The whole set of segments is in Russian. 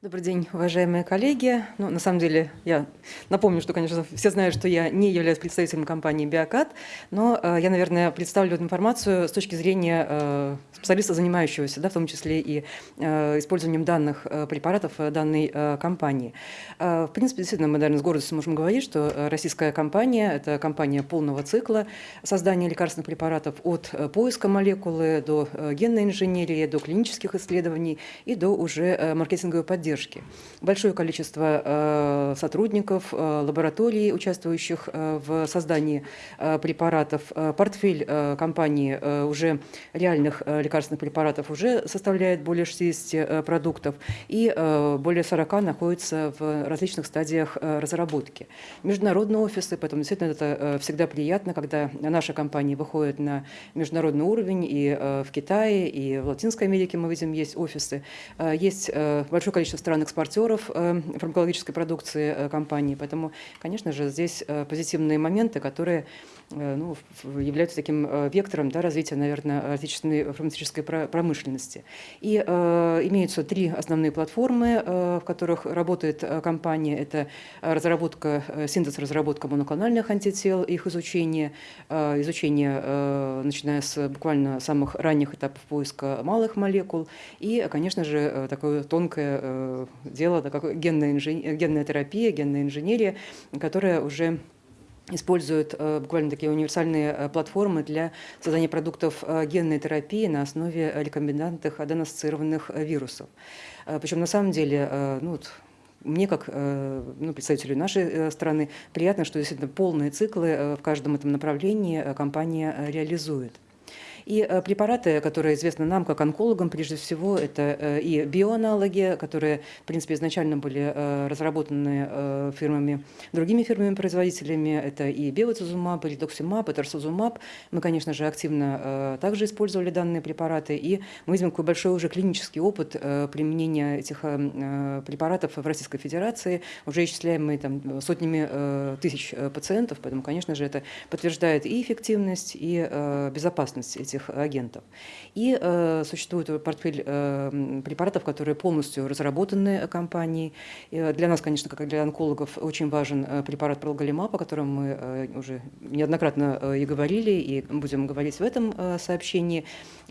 Добрый день, уважаемые коллеги. Ну, на самом деле, я напомню, что, конечно, все знают, что я не являюсь представителем компании «Биокат», но э, я, наверное, представлю эту информацию с точки зрения э, специалиста, занимающегося, да, в том числе и э, использованием данных э, препаратов э, данной э, компании. Э, в принципе, действительно, мы, наверное, с гордостью можем говорить, что э, российская компания – это компания полного цикла создания лекарственных препаратов от э, поиска молекулы до генной инженерии, до клинических исследований и до уже маркетинговой поддержки поддержки. Большое количество э, сотрудников, э, лабораторий, участвующих э, в создании препаратов. Портфель компании уже реальных лекарственных препаратов уже составляет более 60 продуктов, и более 40 находится в различных стадиях разработки. Международные офисы, поэтому действительно это всегда приятно, когда наша компания выходит на международный уровень, и в Китае, и в Латинской Америке мы видим, есть офисы. Есть большое количество стран-экспортеров э, фармакологической продукции э, компании. Поэтому, конечно же, здесь э, позитивные моменты, которые ну, являются таким вектором да, развития, наверное, отечественной фармацевтической промышленности. И э, имеются три основные платформы, э, в которых работает компания. Это разработка, синтез разработка моноклональных антител, их изучение, э, изучение, э, начиная с буквально самых ранних этапов поиска малых молекул, и, конечно же, такое тонкое дело, да, как генная, инженер, генная терапия, генная инженерия, которая уже используют э, буквально такие универсальные э, платформы для создания продуктов генной терапии на основе рекомбинантных аденоассоциированных вирусов. Причем на самом деле, ну, вот, мне, как ну, представителю нашей страны, приятно, что действительно полные циклы в каждом этом направлении компания реализует. И э, препараты, которые известны нам, как онкологам, прежде всего, это э, и биоаналоги, которые, в принципе, изначально были э, разработаны фирмами, другими фирмами-производителями. Это и биоцизумаб, и редоксимаб, и торсозумаб. Мы, конечно же, активно также использовали данные препараты, и мы видим какой большой уже клинический опыт применения этих препаратов в Российской Федерации, уже исчисляемый там, сотнями тысяч пациентов, поэтому, конечно же, это подтверждает и эффективность, и безопасность этих этих агентов. И э, существует портфель э, препаратов, которые полностью разработаны компанией. И э, для нас, конечно, как и для онкологов, очень важен э, препарат пролголимаб, о котором мы э, уже неоднократно э, и говорили, и будем говорить в этом э, сообщении.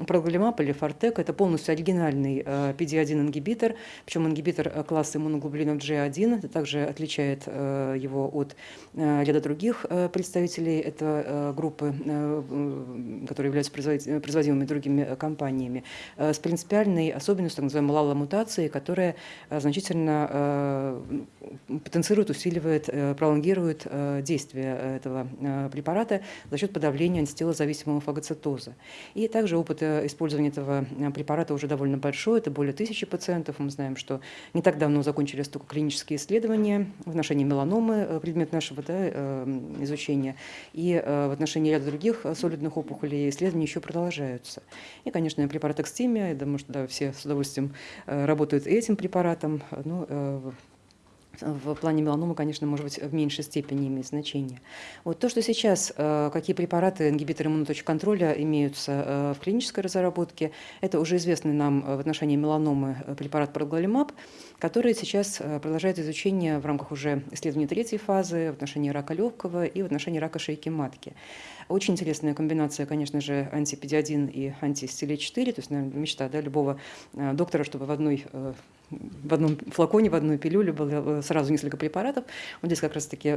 Пролголимаб или Фортек – это полностью оригинальный э, PD-1 ингибитор, причем ингибитор э, класса иммуноглобулинов G1. Это также отличает э, его от э, ряда других э, представителей этой э, группы, э, которые являются производителями Э, производимыми другими э, компаниями, э, с принципиальной особенностью, так называемой лала-мутации, которая значительно потенцирует, усиливает, пролонгирует действие этого препарата за счет подавления антителозависимого фагоцитоза. И также опыт использования этого препарата уже довольно большой, это более тысячи пациентов. Мы знаем, что не так давно закончились только клинические исследования в отношении меланомы, предмет нашего да, изучения, и в отношении ряда других солидных опухолей исследования еще продолжаются. И, конечно, препарат Экстимия, я думаю, что да, все с удовольствием э, работают этим препаратом. Ну, э, в плане меланомы, конечно, может быть, в меньшей степени имеет значение. Вот то, что сейчас, э, какие препараты, ингибиторы иммуноточек контроля имеются в клинической разработке, это уже известный нам в отношении меланомы препарат проглалимаб, который сейчас продолжает изучение в рамках уже исследования третьей фазы в отношении рака легкого и в отношении рака шейки матки. Очень интересная комбинация, конечно же, антипедиадин и антистиле-4, то есть, наверное, мечта да, любого э, доктора, чтобы в одной э, в одном флаконе, в одной пилюле было э, сразу несколько препаратов. Вот здесь как раз-таки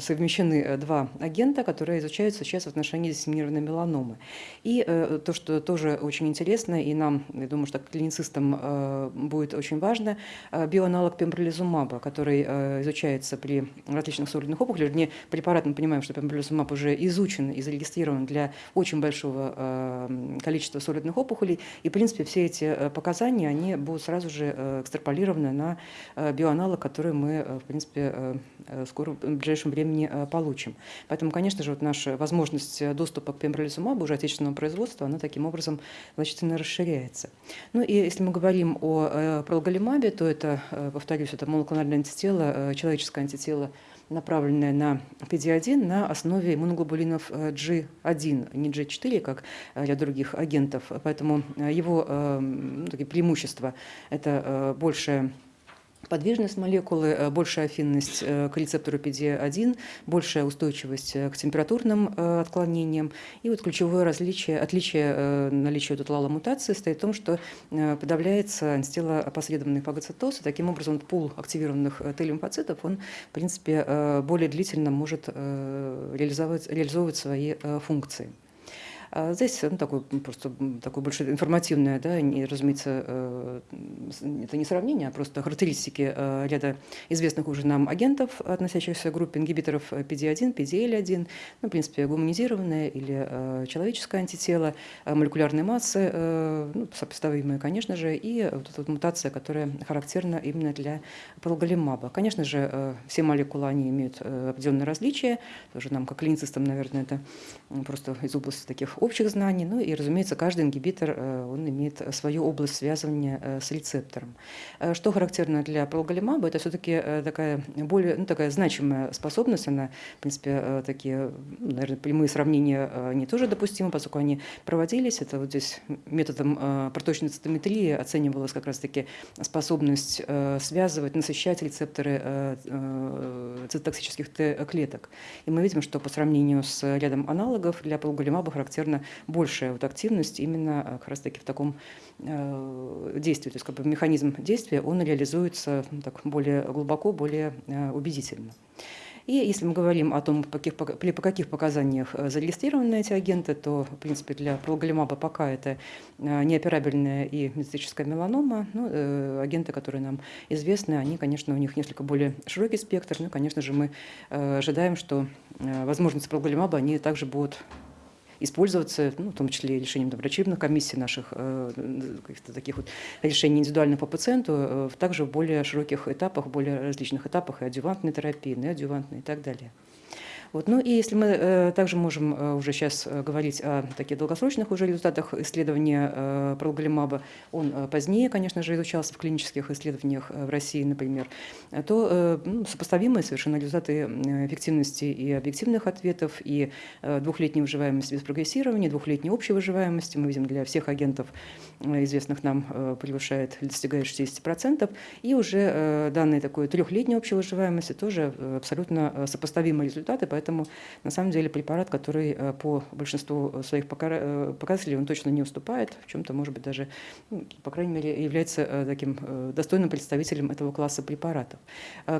совмещены два агента, которые изучаются сейчас в отношении диссеминированной меланомы. И то, что тоже очень интересно, и нам, я думаю, что клиницистам будет очень важно, биоаналог пембролизумаба, который изучается при различных солидных опухолях. Вернее, препарат, мы понимаем, что пембролизумаб уже изучен и зарегистрирован для очень большого э, количества солидных опухолей. И, в принципе, все эти э, показания, они будут сразу же э, экстраполированы на биоаналог, который мы, в принципе, скоро в ближайшем времени получим. Поэтому, конечно же, вот наша возможность доступа к пембролизумабу уже отечественного производства, она таким образом значительно расширяется. Ну и если мы говорим о пролголимабе, то это, повторюсь, это моноклональное антитело, человеческое антитело направленная на PD-1 на основе иммуноглобулинов G1, не G4, как ряд других агентов. Поэтому его ну, такие преимущества – это большая подвижность молекулы, э, большая афинность э, к рецептору PD-1, большая устойчивость э, к температурным отклонениям. И вот ключевое различие, отличие наличия тутлала мутации стоит в том, что подавляется антителоопосредованный фагоцитоз, и таким образом пул активированных Т-лимфоцитов, он, в принципе, более длительно может реализовывать, реализовывать свои функции. А здесь ну, такое, просто такое больше информативное, да, не, разумеется, э, это не сравнение, а просто характеристики э, ряда известных уже нам агентов, относящихся к группе ингибиторов PD-1, PDL-1, ну, в принципе, гуманизированное или э, человеческое антитело, молекулярные массы, ну, сопоставимые, конечно же, и вот эта вот мутация, которая характерна именно для полголимаба. Конечно же, все молекулы, они имеют определенные различия, тоже нам, как клиницистам, наверное, это просто из области таких общих знаний. Ну и, разумеется, каждый ингибитор э, он имеет свою область связывания э, с рецептором. Э, что характерно для прологолимаба, это все-таки такая более ну, такая значимая способность. Она, в принципе, такие, ну, наверное, прямые сравнения не тоже допустимы, поскольку они проводились. Это вот здесь методом проточной цитометрии оценивалась как раз-таки способность связывать, насыщать рецепторы цитотоксических клеток. И мы видим, что по сравнению с рядом аналогов для прологолимаба характерно наверное, большая вот активность именно э, как раз-таки в таком э, действии. То есть как бы механизм действия, он реализуется ну, так, более глубоко, более э, убедительно. И если мы говорим о том, по каких, по каких показаниях зарегистрированы эти агенты, то, в принципе, для прологолимаба пока это неоперабельная и метастическая меланома. Ну, агенты, которые нам известны, они, конечно, у них несколько более широкий спектр. Ну, конечно же, мы ожидаем, что возможности прологолимаба, они также будут использоваться, ну, в том числе решением врачебных комиссий наших, э, каких-то таких вот решений индивидуально по пациенту, э, также в более широких этапах, более различных этапах и адювантной терапии, неадювантной и так далее. Вот. Ну и если мы э, также можем э, уже сейчас э, говорить о таких долгосрочных уже результатах исследования пролголимаба, он позднее, конечно же, изучался в клинических исследованиях в России, например, то ну, сопоставимые совершенно результаты эффективности и объективных ответов, и двухлетней выживаемости без прогрессирования, двухлетней общей выживаемости, мы видим, для всех агентов, известных нам, превышает, достигает 60%, и уже данные такой трехлетней общей выживаемости тоже абсолютно сопоставимые результаты, поэтому на самом деле, препарат, который э, по большинству своих э, показателей, он точно не уступает, в чем-то, может быть, даже, ну, по крайней мере, является э, таким достойным представителем этого класса препаратов.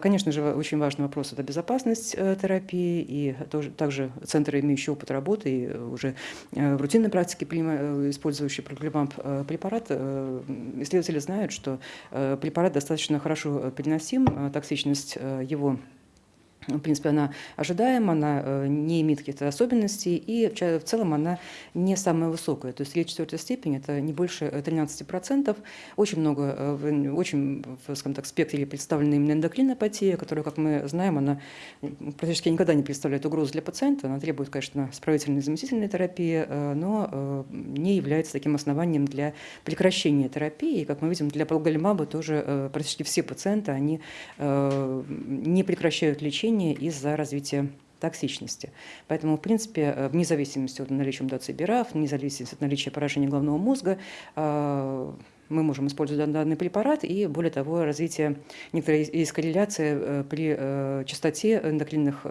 Конечно же, очень важный вопрос – это безопасность терапии, и также центры, имеющие опыт работы, и уже в рутинной практике использующие программам препарат, исследователи знают, что препарат достаточно хорошо переносим, токсичность его в принципе, она ожидаема, она э, не имеет каких-то особенностей, и в целом она не самая высокая. То есть третья четвертая степень – это не больше 13%. Э, очень много, э, очень, скажем так, спектре представлена именно эндокринопатия, которая, как мы знаем, она практически никогда не представляет угрозу для пациента. Она требует, конечно, справительной заместительной терапии, но не является таким основанием для прекращения терапии. И, как мы видим, для проголимаба тоже практически все пациенты, они не прекращают лечение, лечения из-за развития токсичности. Поэтому, в принципе, э, вне зависимости от наличия мутации БИРАФ, вне зависимости от наличия поражения головного мозга, э, мы можем использовать данный препарат и, более того, развитие некоторой из корреляции э, при частоте эндокринных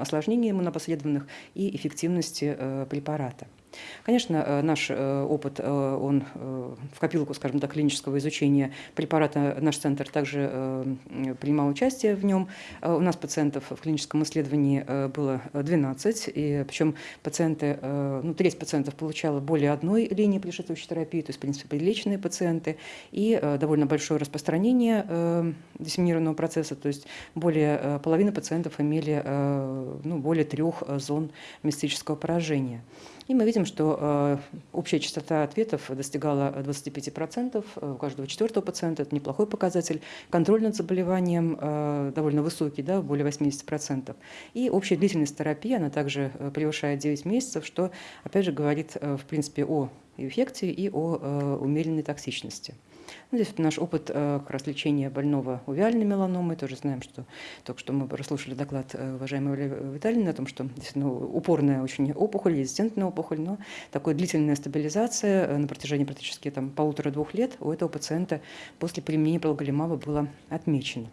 осложнений иммунопоследованных и эффективности препарата. Конечно, э, наш э, опыт, э, он в копилку, скажем так, клинического изучения препарата, наш центр также принимал участие в нем. У нас пациентов в клиническом исследовании было 12, и причем пациенты, ну, треть пациентов получала более одной линии предшествующей терапии, то есть, в принципе, приличные пациенты, и довольно большое распространение диссеминированного процесса, то есть более половины пациентов имели ну, более трех зон мистического поражения. И мы видим, что э, общая частота ответов достигала 25% у каждого четвертого пациента. Это неплохой показатель. Контроль над заболеванием э, довольно высокий, да, более 80%. И общая длительность терапии, она также э, превышает 9 месяцев, что, опять же, говорит, в принципе, о эффекте и о умеренной токсичности. Ну, здесь наш опыт э, как раз лечения больного увиальной меланомой. Тоже знаем, что только что мы прослушали доклад э, уважаемой Виталины о том, что действительно упорная очень опухоль, резистентная опухоль, но такая длительная стабилизация э, на протяжении практически там, полутора-двух лет у этого пациента после применения прологолимаба было отмечено.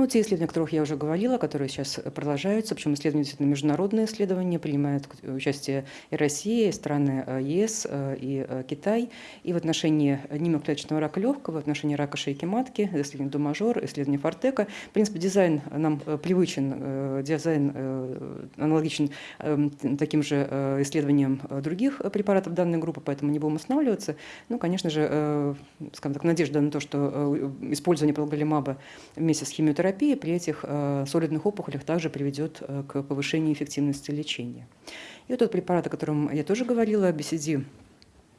Ну, те исследования, о которых я уже говорила, которые сейчас продолжаются, причем исследования действительно международные исследования, принимают участие и Россия, и страны э, ЕС, э, и э, Китай. И в отношении немоклеточного рака легкого, в отношении рака шейки матки, исследование Думажор, исследование Фортека. В принципе, дизайн нам привычен, дизайн аналогичен таким же исследованиям других препаратов данной группы, поэтому не будем останавливаться. Ну, конечно же, скажем так, надежда на то, что использование прологолимаба вместе с химиотерапией терапия при этих э, солидных опухолях также приведет э, к повышению эффективности лечения. И вот тот препарат, о котором я тоже говорила, BCD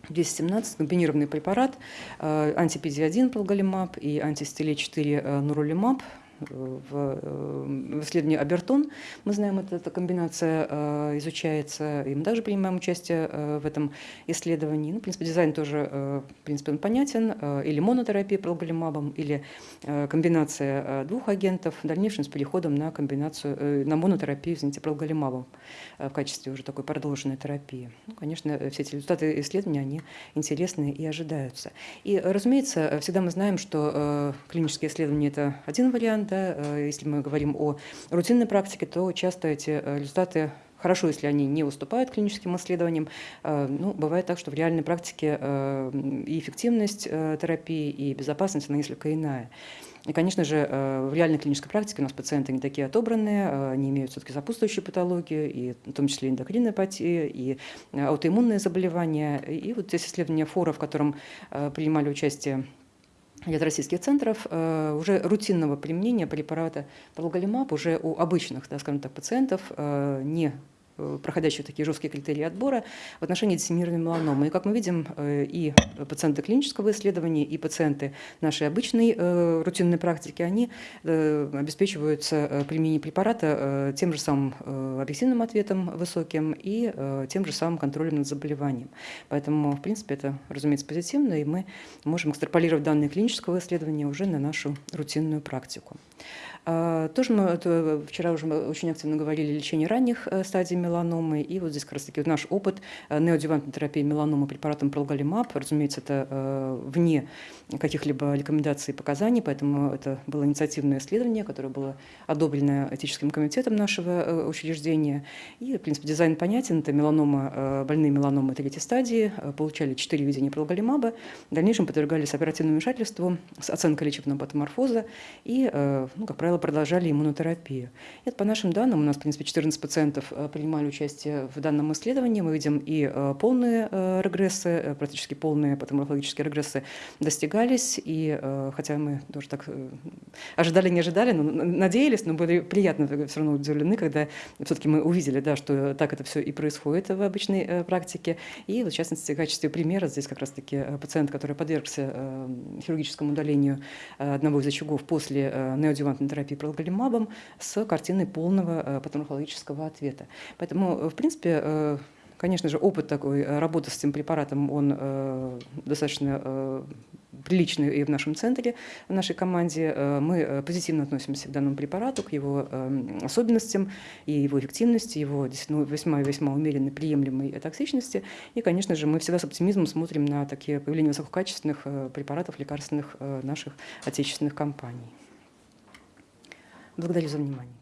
217, комбинированный препарат, э, анти-PD-1 пролголимаб и анти-стеле-4 нуролимаб, в, э, в исследовании Абертон, мы знаем, эта, эта комбинация э, изучается, и мы также принимаем участие э, в этом исследовании. Ну, в принципе, дизайн тоже, в принципе, он понятен, или монотерапия пролголимабом, или комбинация двух агентов, в дальнейшем с переходом на комбинацию, на монотерапию, извините, пролголимабом в качестве уже такой продолженной терапии. Ну, конечно, все эти результаты исследования, они интересны и ожидаются. И, разумеется, всегда мы знаем, что клинические исследования – это один вариант, да, э, если мы говорим о рутинной практике, то часто эти э, результаты Хорошо, если они не уступают клиническим исследованиям. Э, ну, бывает так, что в реальной практике и эффективность терапии, и безопасность, она несколько иная. И, конечно же, в реальной клинической практике у нас пациенты не такие отобранные, они имеют все-таки сопутствующую патологию, и в том числе эндокринная апатия, и аутоиммунные заболевания. И вот здесь исследования фора, в котором принимали участие ряд российских центров э, уже рутинного применения препарата прологолимаб уже у обычных, да, скажем так, пациентов, э, не проходящих такие жесткие критерии отбора в отношении диссеминированной меланомы. И, как мы видим, э, и пациенты клинического исследования, и пациенты нашей обычной э, рутинной практики, они обеспечиваются применением препарата тем же самым объективным ответом высоким и тем же самым контролем над заболеванием. Поэтому, в принципе, это, разумеется, позитивно, и мы можем экстраполировать данные клинического исследования уже на нашу рутинную практику. А, тоже мы это, вчера уже мы очень активно говорили о лечении ранних э, стадий меланомы, и вот здесь как раз таки наш опыт э, неодювантной терапии меланомы препаратом пролголимаб, разумеется, это э, вне каких-либо рекомендаций и показаний, поэтому это было инициативное исследование, которое было одобрено этическим комитетом нашего учреждения. И, в принципе, дизайн понятен. Это меланома, больные меланомы третьей стадии, получали 4 видения пролголимаба, в дальнейшем подвергались оперативному вмешательству с оценкой лечебного патоморфоза и, ну, как правило, продолжали иммунотерапию. Это по нашим данным, у нас, в принципе, 14 пациентов э, принимали участие в данном исследовании. Мы видим и э, полные э, регрессы, практически полные патоморфологические регрессы достигались. И хотя мы тоже так ожидали, не ожидали, но надеялись, но были приятно все равно удивлены, когда все-таки мы увидели, да, что так это все и происходит в обычной практике. И в частности, в качестве примера здесь как раз-таки пациент, который подвергся хирургическому удалению одного из очагов после неодювантной терапии, терапии прологолимабом с картиной полного э, патоморфологического ответа. Поэтому, э, в принципе, э, Конечно же, опыт такой работы с этим препаратом, он достаточно приличный и в нашем центре, в нашей команде. Мы позитивно относимся к данному препарату, к его э, особенностям и его эффективности, его весьма-весьма умеренной, приемлемой токсичности. И, конечно же, мы всегда с оптимизмом смотрим на такие появления высококачественных препаратов лекарственных наших отечественных компаний. Благодарю за внимание.